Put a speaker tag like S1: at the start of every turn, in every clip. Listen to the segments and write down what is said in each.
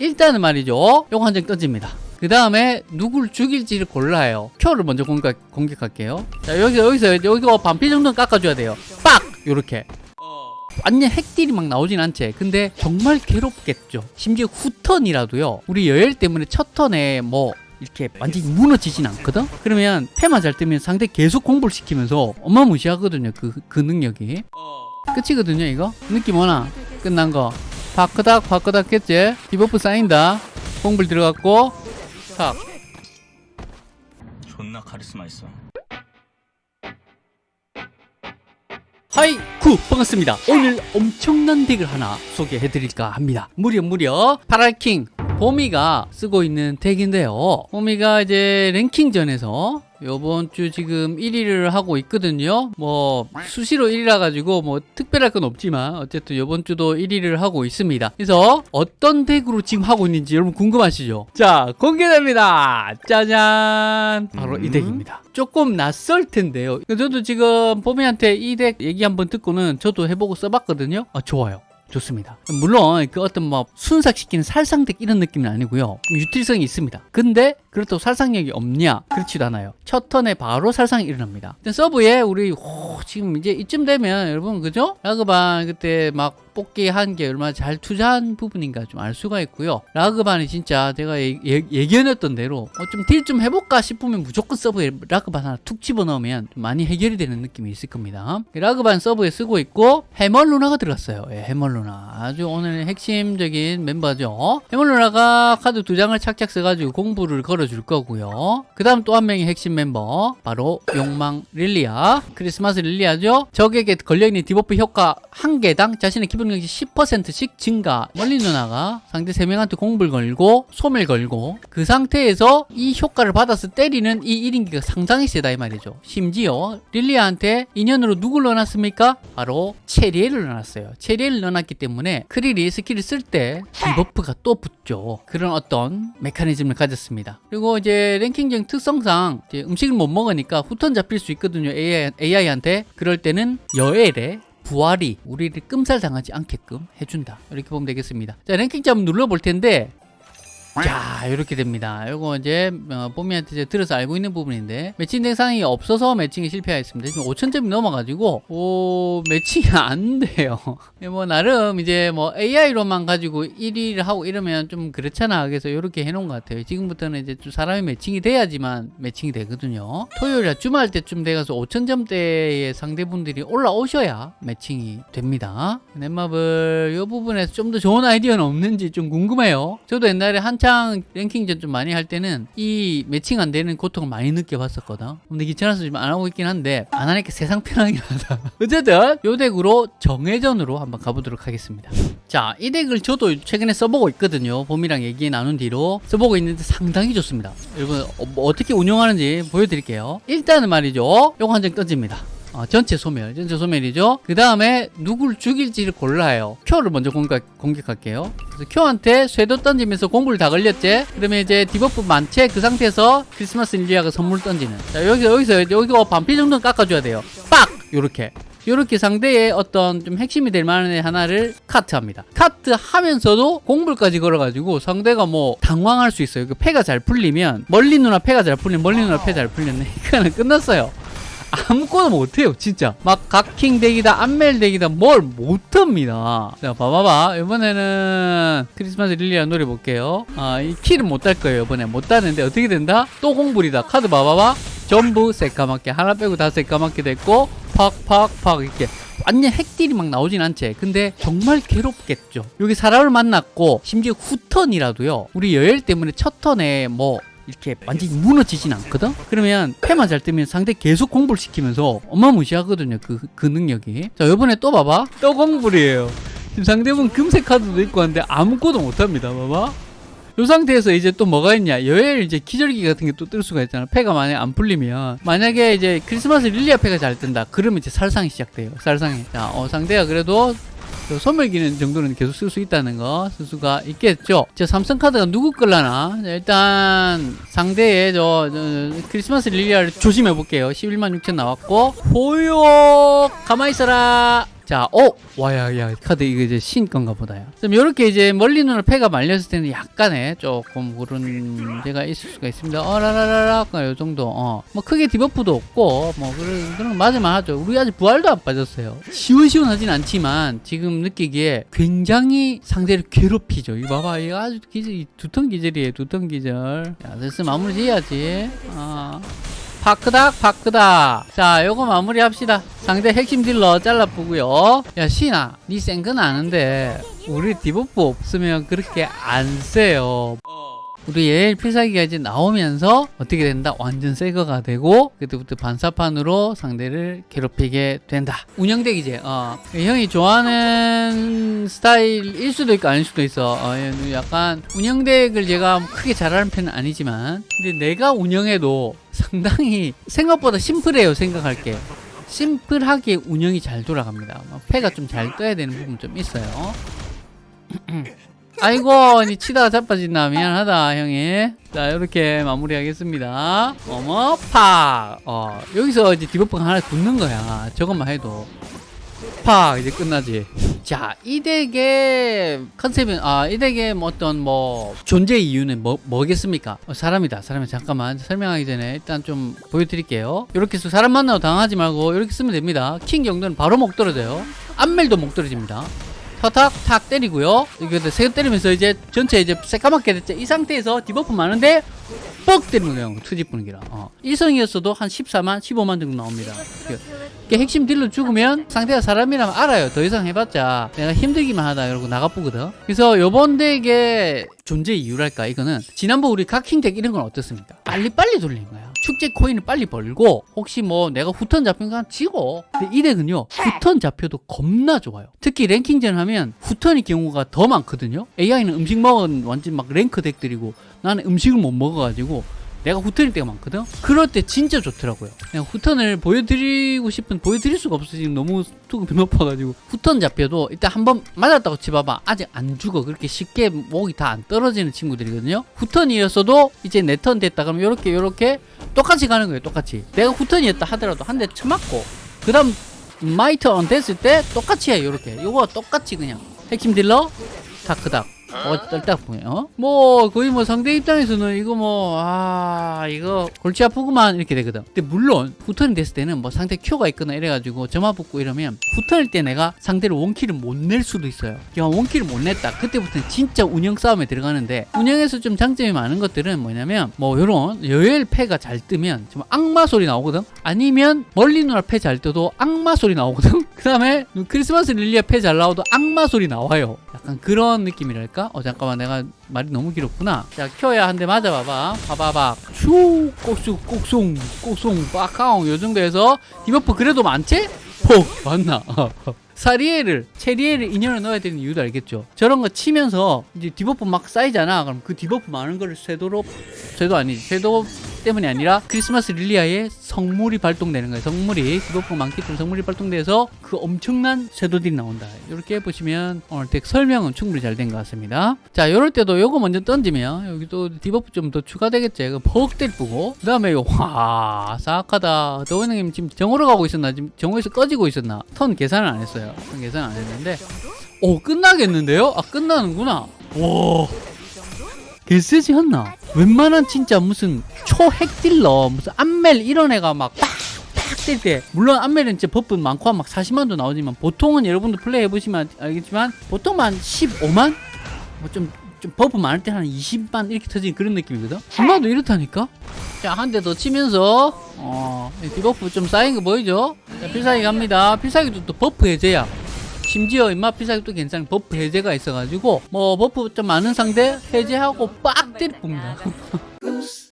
S1: 일단은 말이죠. 요거 한 장 던집니다. 그 다음에 누굴 죽일지를 골라요. 큐를 먼저 공격, 공격할게요. 자, 여기, 여기서, 여기가 반피 정도는 깎아줘야 돼요. 빡! 요렇게. 완전 핵딜이 막 나오진 않지. 근데 정말 괴롭겠죠. 심지어 후턴이라도요. 우리 여열 때문에 첫 턴에 뭐 이렇게 완전히 무너지진 않거든? 그러면 패만 잘 뜨면 상대 계속 공부를 시키면서 어마무시하거든요. 그, 그 능력이. 끝이거든요, 이거? 느낌 오나? 끝난 거. 바크닥, 바크닥 했지? debuff 쌓인다. 공불 들어갔고, 탁.
S2: 존나 카리스마 있어.
S1: 하이 구 반갑습니다 오늘 엄청난 덱을 하나 소개해드릴까 합니다 무려 무려 파랄킹 보미가 쓰고 있는 덱인데요. 보미가 이제 랭킹전에서 요번 주 지금 1위를 하고 있거든요. 뭐 수시로 1위라 가지고 뭐 특별할 건 없지만 어쨌든 요번 주도 1위를 하고 있습니다. 그래서 어떤 덱으로 지금 하고 있는지 여러분 궁금하시죠? 자 공개됩니다. 짜잔! 바로 이 덱입니다. 조금 낯설 텐데요. 저도 지금 보미한테 이 덱 얘기 한번 듣고는 저도 해보고 써봤거든요. 아 좋아요 좋습니다. 물론 그 어떤 뭐 순삭시키는 살상덱 이런 느낌은 아니고요. 유틸성이 있습니다. 근데 그렇다고 살상력이 없냐? 그렇지도 않아요. 첫 턴에 바로 살상이 일어납니다. 서브에 우리 호, 지금 이제 이쯤 되면 여러분 그죠? 라그반 그때 막 뽑기 한 게 얼마나 잘 투자한 부분인가 좀 알 수가 있고요. 라그반이 진짜 제가 예, 예, 예견했던 대로 어, 좀딜 좀 해볼까 싶으면 무조건 서브에 라그반 하나 툭 집어넣으면 좀 많이 해결이 되는 느낌이 있을 겁니다. 라그반 서브에 쓰고 있고 해멀루나가 들어갔어요. 예, 해멀루나 아주 오늘 핵심적인 멤버죠. 해멀루나가 카드 두 장을 착착 써가지고 공불을 걸어 줄 거고요. 그 다음 또 한 명의 핵심 멤버 바로 욕망 릴리아 크리스마스 릴리아죠. 적에게 걸려있는 debuff 효과 한 개당 자신의 기본 능력이 10%씩 증가 멀린 누나가 상대 3명한테 공불 걸고 소멸 걸고 그 상태에서 이 효과를 받아서 때리는 이 1인기가 상당히 세다 이 말이죠 심지어 릴리아한테 인연으로 누굴 넣어놨습니까? 바로 체리엘을 넣어놨어요 체리엘을 넣어놨기 때문에 크릴이 스킬을 쓸 때 debuff가 또 붙죠 그런 어떤 메커니즘을 가졌습니다 그리고 이제 랭킹전 특성상 이제 음식을 못 먹으니까 후턴 잡힐 수 있거든요 AI, AI한테. 그럴 때는 여엘에 부활이 우리를 끔살 당하지 않게끔 해준다. 이렇게 보면 되겠습니다. 자 랭킹 한번 눌러볼 텐데 자 이렇게 됩니다. 이거 이제 어, 뽀미한테 이제 들어서 알고 있는 부분인데 매칭 대상이 없어서 매칭에 실패했습니다. 지금 5천점이 넘어가지고 오 매칭이 안 돼요. 뭐 나름 이제 뭐 AI로만 가지고 1위를 하고 이러면 좀 그렇잖아. 그래서 이렇게 해놓은 것 같아요. 지금부터는 이제 좀 사람이 매칭이 돼야지만 매칭이 되거든요. 토요일 주말 때쯤 돼가서 5천점대의 상대분들이 올라오셔야 매칭이 됩니다. 넷마블 이 부분에서 좀 더 좋은 아이디어는 없는지 좀 궁금해요. 저도 옛날에 한창 랭킹전 좀 많이 할 때는 이 매칭 안 되는 고통을 많이 느껴봤었거든. 근데 귀찮아서 좀안 하고 있긴 한데 안 하니까 세상 편하긴 하다. 어쨌든 요 덱으로 정회전으로 한번 가보도록 하겠습니다. 자 이 덱을 저도 최근에 써보고 있거든요. 봄이랑 얘기 나눈 뒤로. 써보고 있는데 상당히 좋습니다. 여러분 어, 뭐 어떻게 운영하는지 보여드릴게요. 일단은 말이죠. 요거 한 장 던집니다 어, 전체 소멸, 전체 소멸이죠. 그 다음에 누굴 죽일지를 골라요. 큐를 먼저 공격, 공격할게요. 그래서 큐한테 쇄도 던지면서 공불 다 걸렸지? 그러면 이제 debuff 만체 그 상태에서 크리스마스 릴리아가 선물 던지는. 자, 여기서, 여기서, 여기가 반피 정도는 깎아줘야 돼요. 빡! 요렇게. 요렇게 상대의 어떤 좀 핵심이 될 만한 애 하나를 커트합니다. 커트 하면서도 공불까지 걸어가지고 상대가 뭐 당황할 수 있어요. 그 패가 잘 풀리면 멀린 누나 패가 잘 풀리면 멀린 누나 패 잘 풀렸네. 이거는 끝났어요. 아무것도 못해요 진짜. 막 각킹 덱이다 안멜 덱이다 뭘 못합니다. 자 봐봐봐. 이번에는 크리스마스 릴리아 노래 볼게요. 아이 키를 못 딸 거예요 이번에. 못 따는데 어떻게 된다? 또 공불이다. 카드 봐봐봐. 전부 새까맣게 하나 빼고 다 새까맣게 됐고 팍팍팍 이렇게. 완전 핵딜이 막 나오진 않지. 근데 정말 괴롭겠죠. 여기 사람을 만났고 심지어 후턴이라도요. 우리 여열 때문에 첫 턴에 뭐 이렇게 완전히 무너지진 않거든? 그러면 패만 잘 뜨면 상대 계속 공부를 시키면서 어마무시하거든요. 그, 그 능력이. 자, 요번에 또 봐봐. 또 공불이에요. 지금 상대분 금색 카드도 있고 한데 아무것도 못합니다. 봐봐. 요 상태에서 이제 또 뭐가 있냐 여엘 이제 기절기 같은 게 또 뜰 수가 있잖아 패가 만약에 안 풀리면 만약에 이제 크리스마스 릴리아 패가 잘 뜬다 그러면 이제 살상이 시작돼요 살상이 자 어, 상대가 그래도 소멸 기능 정도는 계속 쓸 수 있다는 거 쓸 수가 있겠죠. 자, 삼성 카드가 누구 걸라나? 자, 일단 상대의 저, 저 크리스마스 릴리아를 조심해 볼게요. 11만 6천 나왔고 호요 가만히 있어라. 자, 어, 와야, 야, 카드 이거 이제 신 건가 보다요. 그럼 이렇게 이제 멀리 눈을 패가 말렸을 때는 약간의 조금 그런 문제가 있을 수가 있습니다. 어 라라라라, 요 정도. 어, 뭐 크게 debuff도 없고, 뭐 그런 그런 거 맞을만 하죠. 우리 아직 부활도 안 빠졌어요. 시원시원하진 않지만 지금 느끼기에 굉장히 상대를 괴롭히죠. 이거 봐봐, 이거 아주 기절, 두턴 기절이에요. 두턴 기절. 야, 됐어 마무리 지어야지. 아. 파크닥 파크닥. 자 요거 마무리 합시다. 상대 핵심 딜러 잘라보고요. 야 신아 니 센건 아는데 우리 debuff 없으면 그렇게 안 세요 우리 예일 필살기가 이제 나오면서 어떻게 된다? 완전 새거가 되고 그때부터 반사판으로 상대를 괴롭히게 된다. 운영덱이지. 어. 형이 좋아하는 스타일일 수도 있고 아닐 수도 있어. 어, 약간 운영덱을 제가 크게 잘하는 편은 아니지만 근데 내가 운영해도 상당히 생각보다 심플해요. 생각할 게. 심플하게 운영이 잘 돌아갑니다. 뭐 패가 좀 잘 떠야 되는 부분 좀 있어요. 아이고 니 치다가 자빠진다. 미안하다 형이. 자 이렇게 마무리하겠습니다. 어머 팍 어, 여기서 이제 debuff가 하나 붙는 거야. 저것만 해도. 팍 이제 끝나지. 자 이 덱의 컨셉은 아이 덱의 뭐 어떤 뭐 존재 이유는 뭐, 뭐겠습니까? 어, 사람이다. 사람이 잠깐만 설명하기 전에 일단 좀 보여드릴게요. 이렇게 해서 사람 만나고 당하지 말고 이렇게 쓰면 됩니다. 킹 정도는 바로 목 떨어져요. 안멜도 목 떨어집니다 탁탁 탁 때리고요. 이거 세 때리면서 이제 전체 이제 새까맣게 됐죠. 이 상태에서 debuff 많은데 뻑 때리는 거예요. 투지 뿌는 기라. 어. 이성이었어도 한 14만, 15만 정도 나옵니다. 이게 핵심 딜러 죽으면 상대가 사람이라면 알아요. 더 이상 해봤자 내가 힘들기만 하다 이러고 나가보거든. 그래서 요번 덱의 존재 이유랄까 이거는 지난번 우리 각킹 덱 이런 건 어떻습니까? 빨리빨리 돌린 거야. 축제 코인을 빨리 벌고 혹시 뭐 내가 후턴 잡힌 건 지고 근데 이 덱은요 후턴 잡혀도 겁나 좋아요. 특히 랭킹전 하면 후턴의 경우가 더 많거든요. AI는 음식 먹은 완전 막 랭크 덱들이고 나는 음식을 못 먹어가지고 내가 후턴일 때가 많거든? 그럴 때 진짜 좋더라고요. 그냥 후턴을 보여드리고 싶은 보여드릴 수가 없어 지금 너무 투급이 높아가지고 후턴 잡혀도 일단 한 번 맞았다고 치봐봐. 아직 안 죽어. 그렇게 쉽게 목이 다 안 떨어지는 친구들이거든요. 후턴이었어도 이제 내 턴 됐다 그러면 요렇게 요렇게 똑같이 가는 거예요 똑같이. 내가 후턴이었다 하더라도 한 대 쳐맞고 그 다음 my turn 됐을 때 똑같이 해 요렇게. 요거 똑같이 그냥. 핵심 딜러 다크닥 어, 떨딱보요 뭐, 거의 뭐 상대 입장에서는 이거 뭐, 아, 이거 골치 아프구만 이렇게 되거든. 근데 물론, 후턴이 됐을 때는 뭐 상대 큐가 있거나 이래가지고 점화 붙고 이러면 후턴일 때 내가 상대를 원킬을 못 낼 수도 있어요. 야, 원킬을 못 냈다. 그때부터는 진짜 운영 싸움에 들어가는데, 운영에서 좀 장점이 많은 것들은 뭐냐면, 뭐, 요런 여엘 패가 잘 뜨면 좀 악마 소리 나오거든? 아니면 멀리 누나 패잘 떠도 악마 소리 나오거든? 그 다음에 크리스마스 릴리아 패 잘 나와도 악마 소리 나와요. 약간 그런 느낌이랄까? 어 잠깐만 내가 말이 너무 길었구나. 자 켜야 한 대 맞아봐봐. 봐봐봐. 슈 꼭쑥 꼭송 꼭송 빠카옹. 요 정도에서 디버프 그래도 많지? 폭 맞나? 사리에를 체리에를 인연을 넣어야 되는 이유도 알겠죠. 저런 거 치면서 이제 디버프 막 쌓이잖아. 그럼 그 디버프 많은 거를 쇄도로 쇄도 아니지 쇄도 때문이 아니라 크리스마스 릴리아의 성물이 발동되는 거예요. 성물이 디버프 많기 때문에 성물이 발동돼서 그 엄청난 쇄도들이 나온다. 이렇게 보시면 오늘 덱 설명은 충분히 잘 된 것 같습니다. 자 이럴 때도 요거 먼저 던지면 여기 또 디버프 좀 더 추가되겠죠. 이거 퍽 때리고. 그 다음에 와 사악하다. 더원님 지금 정오로 가고 있었나? 지금 정오에서 꺼지고 있었나? 턴 계산을 안 했어요. 턴 계산 안 했는데. 오 끝나겠는데요? 아 끝나는구나. 와 개쎄지 않나? 웬만한 진짜 무슨 초핵 딜러 무슨 안멜 이런 애가 막 빡빡 뜰때 물론 안멜은 진짜 buff 많고 막 40만도 나오지만 보통은 여러분들 플레이 해보시면 알겠지만 보통 한 15만? 뭐좀 좀 buff 많을 때 한 20만 이렇게 터지는 그런 느낌이거든? 얼마도 이렇다니까? 자 한 대 더 치면서 어 debuff 좀 쌓인 거 보이죠? 자 필살기 갑니다 필살기도 또 buff 해제야 심지어 임마 필살기 또 괜찮은 buff 해제가 있어가지고 뭐 buff 좀 많은 상대 해제하고 빡 때려 봅니다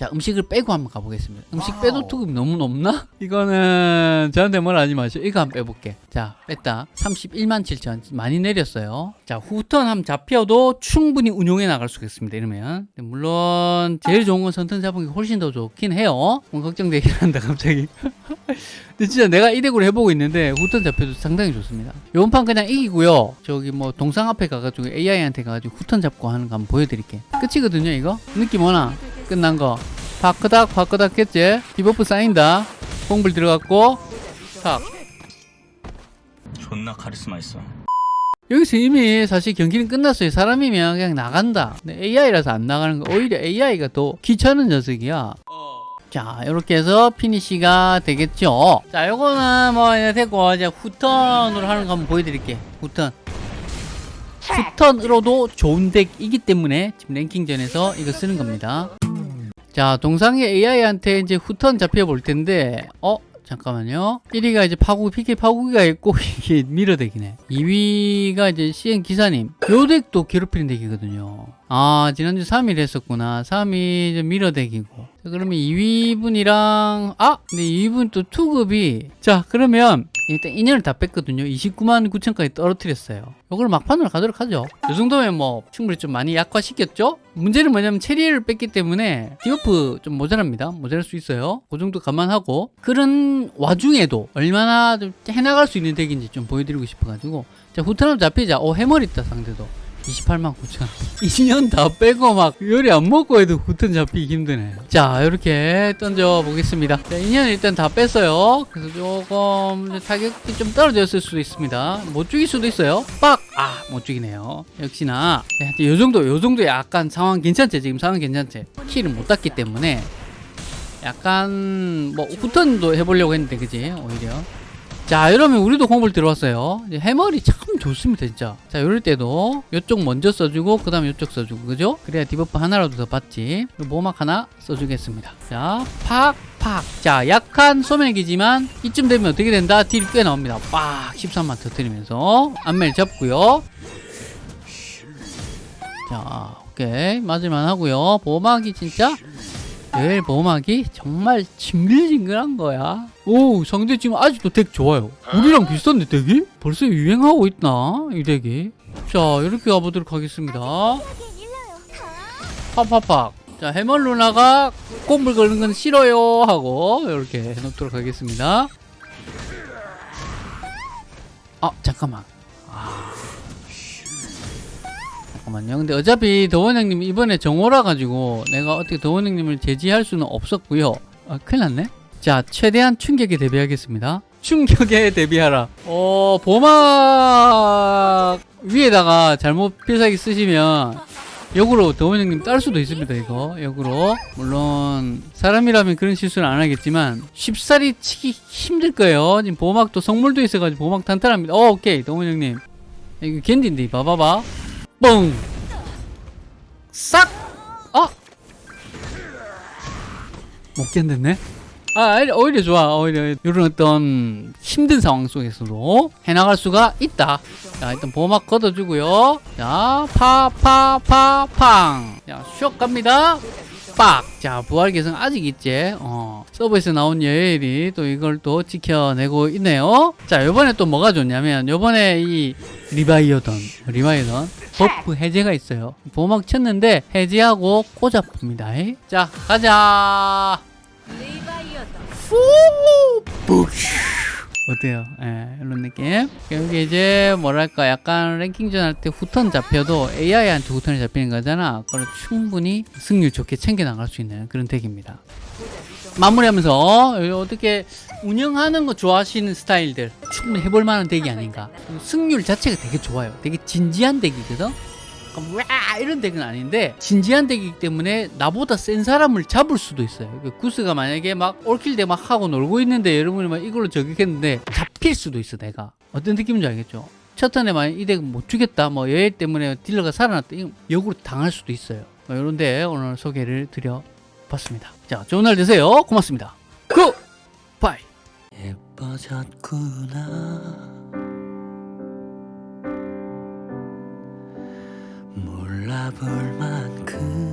S1: 자 음식을 빼고 한번 가보겠습니다. 음식 빼도 투급이 너무 높나? 이거는 저한테 뭐라 하지 마시오. 이거 한번 빼볼게. 자 뺐다. 31만 7천 많이 내렸어요. 자 후턴 한번 잡혀도 충분히 운용해 나갈 수가 있습니다. 이러면. 물론 제일 좋은 건 선턴 잡은 게 훨씬 더 좋긴 해요. 뭐 걱정되긴 한다 갑자기. 근데 진짜 내가 이 덱으로 해보고 있는데 후턴 잡혀도 상당히 좋습니다. 이번 판 그냥 이기고요. 저기 뭐 동상 앞에 가가지고 AI한테 가가지고 후턴 잡고 하는 거 한번 보여드릴게. 끝이거든요 이거? 느낌 오나? 끝난 거 파크닥 파크닥 했지 debuff 쌓인다 공불 들어갔고 탁
S2: 존나 카리스마 있어.
S1: 여기서 이미 사실 경기는 끝났어요. 사람이면 그냥 나간다. 근데 AI라서 안 나가는 거. 오히려 AI가 더 귀찮은 녀석이야. 자, 이렇게 해서 피니시가 되겠죠. 자, 요거는 뭐 이제 됐고 이제 후턴으로 하는 거 한번 보여드릴게. 후턴. 후턴으로도 좋은 덱이기 때문에 지금 랭킹전에서 이거 쓰는 겁니다. 자, 동상의 AI한테 이제 후턴 잡혀 볼 텐데, 어? 잠깐만요. 1위가 이제 파고, PK 파고기가 있고, 이게 밀어대기네. 2위가 이제 CN 기사님. 요 덱도 괴롭히는 덱이거든요. 아, 지난주 3일 했었구나. 3위 좀 밀어대기고. 자, 그러면 2위분이랑, 아! 근데 2위분 또 투급이, 자, 그러면, 일단 인연을 다 뺐거든요. 29만 9천까지 떨어뜨렸어요. 이걸 막판으로 가도록 하죠. 이 정도면 뭐 충분히 좀 많이 약화시켰죠? 문제는 뭐냐면 체리를 뺐기 때문에 디오프 좀 모자랍니다. 모자랄 수 있어요. 그 정도 감안하고 그런 와중에도 얼마나 좀 해나갈 수 있는 덱인지 좀 보여드리고 싶어가지고 자 후타람 잡히자 오 해머리 있다 상대도 28만 9천. 2년 다 빼고 막 요리 안 먹고 해도 후턴 잡히기 힘드네. 자 이렇게 던져 보겠습니다. 자 2년 일단 다 뺐어요. 그래서 조금 타격이 좀 떨어졌을 수도 있습니다. 못 죽일 수도 있어요. 빡 아 못 죽이네요. 역시나. 네, 요 정도 요 정도 약간 상황 괜찮지? 지금 상황 괜찮지? 킬을 못 땄기 때문에 약간 뭐 후턴도 해보려고 했는데 그지? 오히려 자 이러면 우리도 공을 들어왔어요. 해머리 참 좋습니다 진짜. 자 이럴 때도 이쪽 먼저 써주고 그 다음에 이쪽 써주고 그죠? 그래야 디버프 하나라도 더 받지. 모막 하나 써주겠습니다. 자 팍팍. 자 약한 소맥이지만 이쯤 되면 어떻게 된다? 딜이 꽤 나옵니다. 빡 13만 터뜨리면서 안멜 잡고요. 자 오케이. 맞을만 하고요. 보막이 진짜 레일 보호막이 정말 징글징글한 거야. 오, 상대 지금 아직도 덱 좋아요. 우리랑 비슷한데 덱이? 벌써 유행하고 있나? 이 덱이. 자, 이렇게 가보도록 하겠습니다. 팍팍팍. 자, 해멀 누나가 꼼불 걸는 건 싫어요. 하고, 이렇게 해놓도록 하겠습니다. 아, 잠깐만. 아. 잠깐만요. 근데 어차피 더원 형님 이번에 정오라 가지고 내가 어떻게 더원 형님을 제지할 수는 없었고요. 아, 큰일 났네. 자, 최대한 충격에 대비하겠습니다. 충격에 대비하라. 어, 보막 위에다가 잘못 필살기 쓰시면 역으로 더원 형님 딸 수도 있습니다, 이거. 역으로. 물론 사람이라면 그런 실수는 안 하겠지만 쉽사리 치기 힘들 거예요. 지금 보막도 성물도 있어가지고 보막 탄탄합니다. 어, 오케이. 더원 형님. 이거 겐디인데, 봐봐봐. 뻥! 싹! 아! 못 견뎠네? 아, 오히려 좋아. 오히려 이런 어떤 힘든 상황 속에서도 해나갈 수가 있다. 자, 일단 보호막 걷어주고요. 자, 파, 파, 파, 팡. 자, 슉 갑니다. 빡! 자, 부활 개성 아직 있지? 어. 서버에서 나온 여엘이 또 이걸 또 지켜내고 있네요. 자, 요번에 또 뭐가 좋냐면, 요번에 이 리바이어던, 리바이어던 buff 해제가 있어요. 보호막 쳤는데 해제하고 꽂아봅니다. 자, 가자! 후! 푸쉬! 어 때요? 예, 이런 느낌. 여기 이제 뭐랄까 약간 랭킹전 할 때 후턴 잡혀도 AI한테 후턴이 잡히는 거잖아. 그걸 충분히 승률 좋게 챙겨 나갈 수 있는 그런 덱입니다. 마무리하면서 어떻게 운영하는 거 좋아하시는 스타일들 충분히 해볼 만한 덱이 아닌가. 승률 자체가 되게 좋아요. 되게 진지한 덱이거든. 와 이런 덱은 아닌데 진지한 덱이기 때문에 나보다 센 사람을 잡을 수도 있어요. 그 구스가 만약에 막 올킬 때막 하고 놀고 있는데 여러분이 막 이걸로 저격했는데 잡힐 수도 있어 내가. 어떤 느낌인지 알겠죠? 첫 턴에 만약 이 덱은 못 죽였다 뭐 여해 때문에 딜러가 살아났다 역으로 당할 수도 있어요. 뭐 이런데 오늘 소개를 드려봤습니다. 자 좋은 날 되세요. 고맙습니다. 굿! 바이!
S2: 예뻐졌구나. 바라볼 만큼.